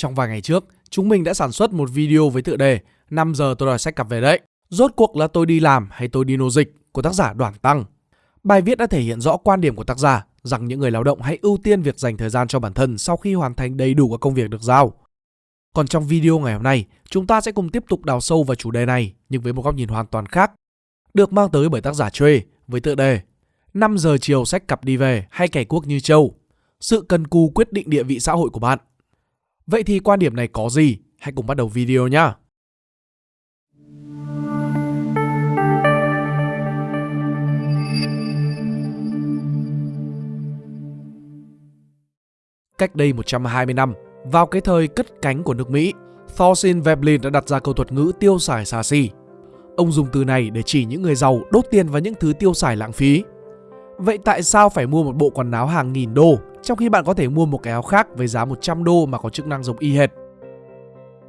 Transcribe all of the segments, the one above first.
Trong vài ngày trước, chúng mình đã sản xuất một video với tựa đề 5 giờ tôi đòi sách cặp về đấy. Rốt cuộc là tôi đi làm hay tôi đi nô dịch của tác giả Đoàn Tăng. Bài viết đã thể hiện rõ quan điểm của tác giả rằng những người lao động hãy ưu tiên việc dành thời gian cho bản thân sau khi hoàn thành đầy đủ các công việc được giao. Còn trong video ngày hôm nay, chúng ta sẽ cùng tiếp tục đào sâu vào chủ đề này nhưng với một góc nhìn hoàn toàn khác, được mang tới bởi tác giả Trê với tựa đề 5 giờ chiều sách cặp đi về hay kẻ quốc như châu. Sự cần cù quyết định địa vị xã hội của bạn. Vậy thì quan điểm này có gì? Hãy cùng bắt đầu video nhé. Cách đây 120 năm, vào cái thời cất cánh của nước Mỹ, Thorstein Veblen đã đặt ra câu thuật ngữ tiêu xài xa xỉ. Ông dùng từ này để chỉ những người giàu đốt tiền vào những thứ tiêu xài lãng phí. Vậy tại sao phải mua một bộ quần áo hàng nghìn đô trong khi bạn có thể mua một cái áo khác với giá 100 đô mà có chức năng giống y hệt?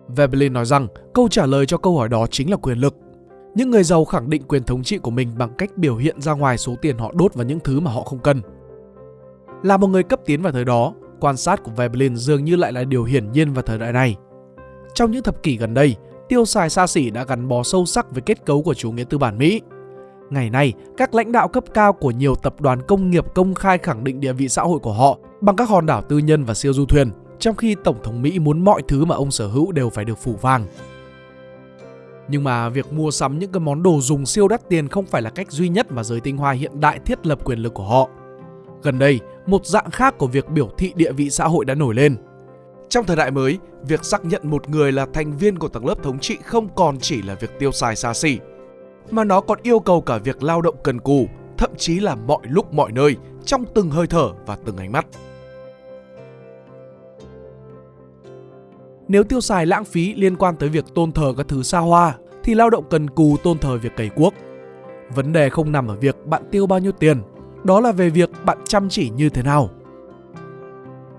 Veblen nói rằng câu trả lời cho câu hỏi đó chính là quyền lực. Những người giàu khẳng định quyền thống trị của mình bằng cách biểu hiện ra ngoài số tiền họ đốt vào những thứ mà họ không cần. Là một người cấp tiến vào thời đó, quan sát của Veblen dường như lại là điều hiển nhiên vào thời đại này. Trong những thập kỷ gần đây, tiêu xài xa xỉ đã gắn bó sâu sắc với kết cấu của chủ nghĩa tư bản Mỹ. Ngày nay, các lãnh đạo cấp cao của nhiều tập đoàn công nghiệp công khai khẳng định địa vị xã hội của họ bằng các hòn đảo tư nhân và siêu du thuyền, trong khi Tổng thống Mỹ muốn mọi thứ mà ông sở hữu đều phải được phủ vàng. Nhưng mà việc mua sắm những cái món đồ dùng siêu đắt tiền không phải là cách duy nhất mà giới tinh hoa hiện đại thiết lập quyền lực của họ. Gần đây, một dạng khác của việc biểu thị địa vị xã hội đã nổi lên. Trong thời đại mới, việc xác nhận một người là thành viên của tầng lớp thống trị không còn chỉ là việc tiêu xài xa xỉ, mà nó còn yêu cầu cả việc lao động cần cù, thậm chí là mọi lúc mọi nơi, trong từng hơi thở và từng ánh mắt. Nếu tiêu xài lãng phí liên quan tới việc tôn thờ các thứ xa hoa, thì lao động cần cù tôn thờ việc cày cuốc. Vấn đề không nằm ở việc bạn tiêu bao nhiêu tiền, đó là về việc bạn chăm chỉ như thế nào.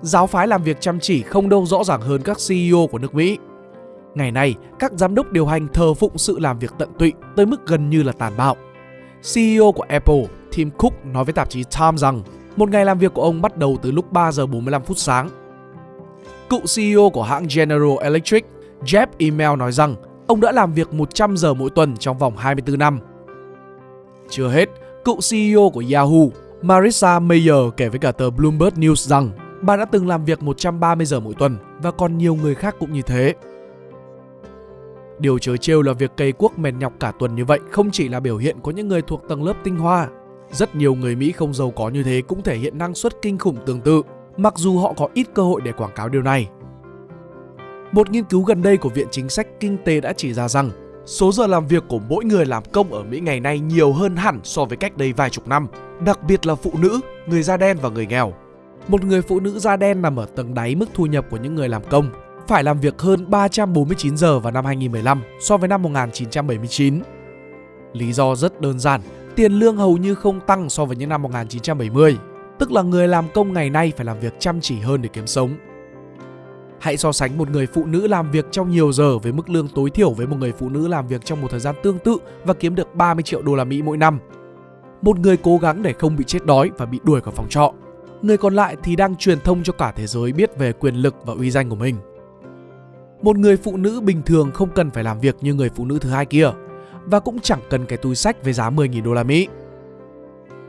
Giáo phái làm việc chăm chỉ không đâu rõ ràng hơn các CEO của nước Mỹ. Ngày nay, các giám đốc điều hành thờ phụng sự làm việc tận tụy tới mức gần như là tàn bạo. CEO của Apple, Tim Cook nói với tạp chí Time rằng một ngày làm việc của ông bắt đầu từ lúc 3 giờ 45 phút sáng. Cựu CEO của hãng General Electric, Jeff Email nói rằng ông đã làm việc 100 giờ mỗi tuần trong vòng 24 năm. Chưa hết, cựu CEO của Yahoo, Marissa Mayer kể với cả tờ Bloomberg News rằng bà đã từng làm việc 130 giờ mỗi tuần và còn nhiều người khác cũng như thế. Điều chớ trêu là việc cây quốc mệt nhọc cả tuần như vậy không chỉ là biểu hiện của những người thuộc tầng lớp tinh hoa. Rất nhiều người Mỹ không giàu có như thế cũng thể hiện năng suất kinh khủng tương tự, mặc dù họ có ít cơ hội để quảng cáo điều này. Một nghiên cứu gần đây của Viện Chính sách Kinh tế đã chỉ ra rằng số giờ làm việc của mỗi người làm công ở Mỹ ngày nay nhiều hơn hẳn so với cách đây vài chục năm, đặc biệt là phụ nữ, người da đen và người nghèo. Một người phụ nữ da đen nằm ở tầng đáy mức thu nhập của những người làm công, phải làm việc hơn 349 giờ vào năm 2015 so với năm 1979. Lý do rất đơn giản, tiền lương hầu như không tăng so với những năm 1970, tức là người làm công ngày nay phải làm việc chăm chỉ hơn để kiếm sống. Hãy so sánh một người phụ nữ làm việc trong nhiều giờ với mức lương tối thiểu với một người phụ nữ làm việc trong một thời gian tương tự và kiếm được 30 triệu đô la Mỹ mỗi năm. Một người cố gắng để không bị chết đói và bị đuổi khỏi phòng trọ. Người còn lại thì đang truyền thông cho cả thế giới biết về quyền lực và uy danh của mình. Một người phụ nữ bình thường không cần phải làm việc như người phụ nữ thứ hai kia và cũng chẳng cần cái túi sách với giá 10.000 đô la Mỹ.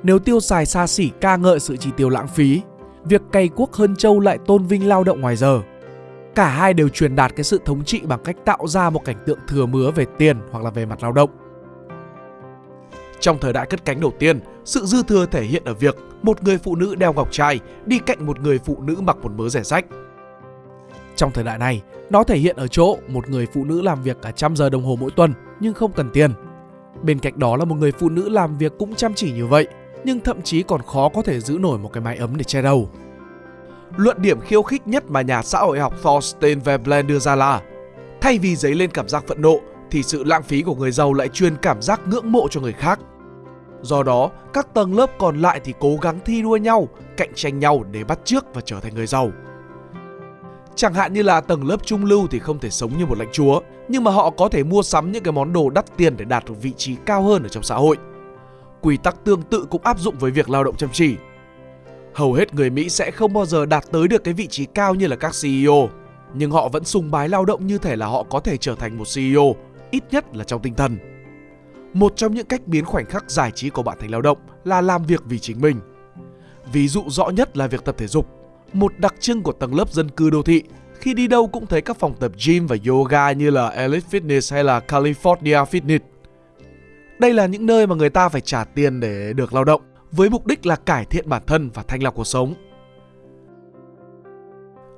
Nếu tiêu xài xa xỉ ca ngợi sự chi tiêu lãng phí, việc cày cuốc hơn châu lại tôn vinh lao động ngoài giờ. Cả hai đều truyền đạt cái sự thống trị bằng cách tạo ra một cảnh tượng thừa mứa về tiền hoặc là về mặt lao động. Trong thời đại cất cánh đầu tiên, sự dư thừa thể hiện ở việc một người phụ nữ đeo ngọc trai đi cạnh một người phụ nữ mặc một mớ rẻ rách trong thời đại này, nó thể hiện ở chỗ một người phụ nữ làm việc cả trăm giờ đồng hồ mỗi tuần nhưng không cần tiền. Bên cạnh đó là một người phụ nữ làm việc cũng chăm chỉ như vậy nhưng thậm chí còn khó có thể giữ nổi một cái mái ấm để che đầu. Luận điểm khiêu khích nhất mà nhà xã hội học Thorstein Veblen đưa ra là thay vì dấy lên cảm giác phẫn nộ thì sự lãng phí của người giàu lại truyền cảm giác ngưỡng mộ cho người khác. Do đó, các tầng lớp còn lại thì cố gắng thi đua nhau, cạnh tranh nhau để bắt chước và trở thành người giàu. Chẳng hạn như là tầng lớp trung lưu thì không thể sống như một lãnh chúa, nhưng mà họ có thể mua sắm những cái món đồ đắt tiền để đạt được vị trí cao hơn ở trong xã hội. Quy tắc tương tự cũng áp dụng với việc lao động chăm chỉ. Hầu hết người Mỹ sẽ không bao giờ đạt tới được cái vị trí cao như là các CEO. nhưng họ vẫn sùng bái lao động như thể là họ có thể trở thành một CEO, ít nhất là trong tinh thần. Một trong những cách biến khoảnh khắc giải trí của bạn thành lao động là làm việc vì chính mình. Ví dụ rõ nhất là việc tập thể dục, một đặc trưng của tầng lớp dân cư đô thị. Khi đi đâu cũng thấy các phòng tập gym và yoga như là Elite Fitness hay là California Fitness. Đây là những nơi mà người ta phải trả tiền để được lao động với mục đích là cải thiện bản thân và thanh lọc cuộc sống.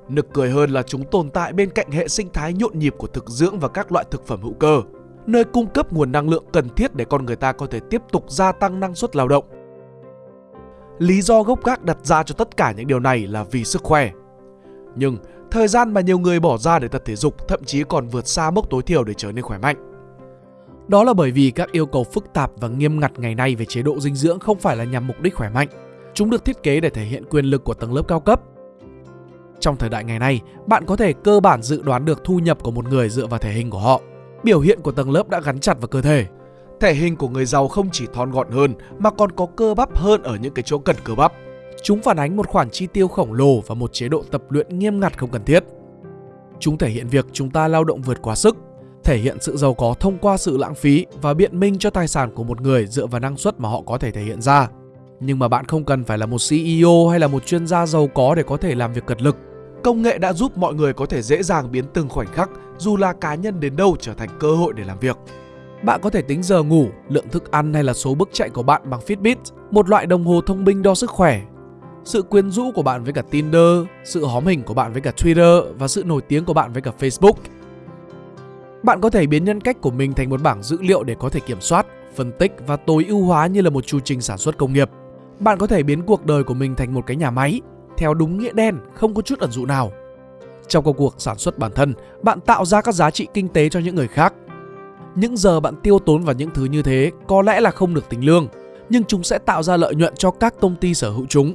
Nực cười hơn là chúng tồn tại bên cạnh hệ sinh thái nhộn nhịp của thực dưỡng và các loại thực phẩm hữu cơ, nơi cung cấp nguồn năng lượng cần thiết để con người ta có thể tiếp tục gia tăng năng suất lao động. Lý do gốc gác đặt ra cho tất cả những điều này là vì sức khỏe. Nhưng thời gian mà nhiều người bỏ ra để tập thể dục thậm chí còn vượt xa mốc tối thiểu để trở nên khỏe mạnh. Đó là bởi vì các yêu cầu phức tạp và nghiêm ngặt ngày nay về chế độ dinh dưỡng không phải là nhằm mục đích khỏe mạnh. Chúng được thiết kế để thể hiện quyền lực của tầng lớp cao cấp. Trong thời đại ngày nay, bạn có thể cơ bản dự đoán được thu nhập của một người dựa vào thể hình của họ. Biểu hiện của tầng lớp đã gắn chặt vào cơ thể. Thể hình của người giàu không chỉ thon gọn hơn mà còn có cơ bắp hơn ở những cái chỗ cần cơ bắp. Chúng phản ánh một khoản chi tiêu khổng lồ và một chế độ tập luyện nghiêm ngặt không cần thiết. Chúng thể hiện việc chúng ta lao động vượt quá sức, thể hiện sự giàu có thông qua sự lãng phí và biện minh cho tài sản của một người dựa vào năng suất mà họ có thể thể hiện ra. Nhưng mà bạn không cần phải là một CEO hay là một chuyên gia giàu có để có thể làm việc cật lực. Công nghệ đã giúp mọi người có thể dễ dàng biến từng khoảnh khắc dù là cá nhân đến đâu trở thành cơ hội để làm việc. Bạn có thể tính giờ ngủ, lượng thức ăn hay là số bước chạy của bạn bằng Fitbit, một loại đồng hồ thông minh đo sức khỏe. Sự quyến rũ của bạn với cả Tinder, sự hóm hình của bạn với cả Twitter và sự nổi tiếng của bạn với cả Facebook – bạn có thể biến nhân cách của mình thành một bảng dữ liệu để có thể kiểm soát, phân tích và tối ưu hóa như là một chu trình sản xuất công nghiệp. Bạn có thể biến cuộc đời của mình thành một cái nhà máy, theo đúng nghĩa đen, không có chút ẩn dụ nào. Trong công cuộc sản xuất bản thân, bạn tạo ra các giá trị kinh tế cho những người khác. Những giờ bạn tiêu tốn vào những thứ như thế có lẽ là không được tính lương, nhưng chúng sẽ tạo ra lợi nhuận cho các công ty sở hữu chúng.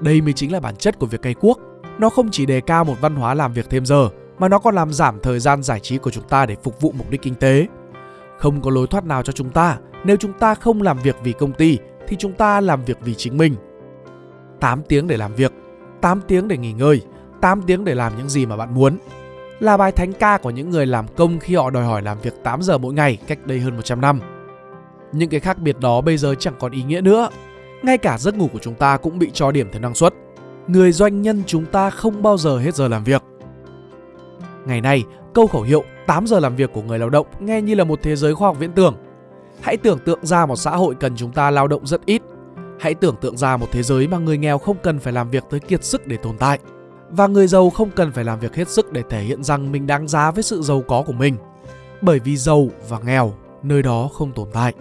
Đây mới chính là bản chất của việc cày cuốc. Nó không chỉ đề cao một văn hóa làm việc thêm giờ, mà nó còn làm giảm thời gian giải trí của chúng ta để phục vụ mục đích kinh tế. Không có lối thoát nào cho chúng ta, nếu chúng ta không làm việc vì công ty thì chúng ta làm việc vì chính mình. 8 tiếng để làm việc, 8 tiếng để nghỉ ngơi, 8 tiếng để làm những gì mà bạn muốn. Là bài thánh ca của những người làm công khi họ đòi hỏi làm việc 8 giờ mỗi ngày cách đây hơn 100 năm. Những cái khác biệt đó bây giờ chẳng còn ý nghĩa nữa. Ngay cả giấc ngủ của chúng ta cũng bị cho điểm theo năng suất. Người doanh nhân chúng ta không bao giờ hết giờ làm việc. Ngày nay, câu khẩu hiệu 8 giờ làm việc của người lao động nghe như là một thế giới khoa học viễn tưởng. Hãy tưởng tượng ra một xã hội cần chúng ta lao động rất ít. Hãy tưởng tượng ra một thế giới mà người nghèo không cần phải làm việc tới kiệt sức để tồn tại. Và người giàu không cần phải làm việc hết sức để thể hiện rằng mình đáng giá với sự giàu có của mình. Bởi vì giàu và nghèo, nơi đó không tồn tại.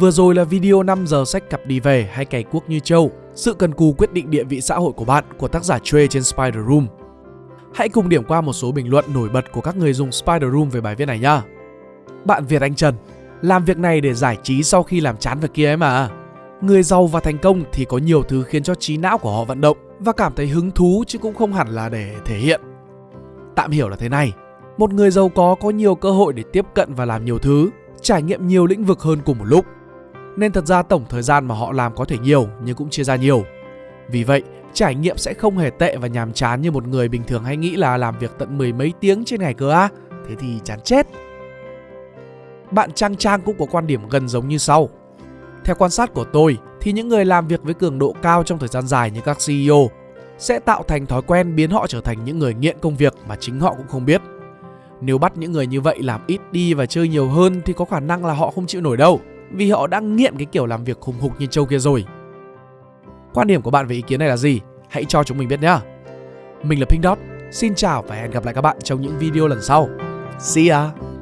Vừa rồi là video 5 giờ sách cặp đi về hay cày cuốc như châu sự cần cù quyết định địa vị xã hội của bạn của tác giả Trey trên Spider Room. Hãy cùng điểm qua một số bình luận nổi bật của các người dùng Spider Room về bài viết này nhá. Bạn Việt Anh Trần, làm việc này để giải trí sau khi làm chán việc kia ấy mà. Người giàu và thành công thì có nhiều thứ khiến cho trí não của họ vận động và cảm thấy hứng thú chứ cũng không hẳn là để thể hiện. Tạm hiểu là thế này, một người giàu có có nhiều cơ hội để tiếp cận và làm nhiều thứ, trải nghiệm nhiều lĩnh vực hơn cùng một lúc nên thật ra tổng thời gian mà họ làm có thể nhiều nhưng cũng chia ra nhiều. Vì vậy, trải nghiệm sẽ không hề tệ và nhàm chán như một người bình thường hay nghĩ là làm việc tận mười mấy tiếng trên ngày cơ á. Thế thì chán chết. Bạn Trang Trang cũng có quan điểm gần giống như sau. Theo quan sát của tôi thì những người làm việc với cường độ cao trong thời gian dài như các CEO sẽ tạo thành thói quen biến họ trở thành những người nghiện công việc mà chính họ cũng không biết. Nếu bắt những người như vậy làm ít đi và chơi nhiều hơn thì có khả năng là họ không chịu nổi đâu vì họ đã nghiện cái kiểu làm việc khủng hục như châu kia rồi. Quan điểm của bạn về ý kiến này là gì? Hãy cho chúng mình biết nhé. Mình là Pink Dot, xin chào và hẹn gặp lại các bạn trong những video lần sau. See ya!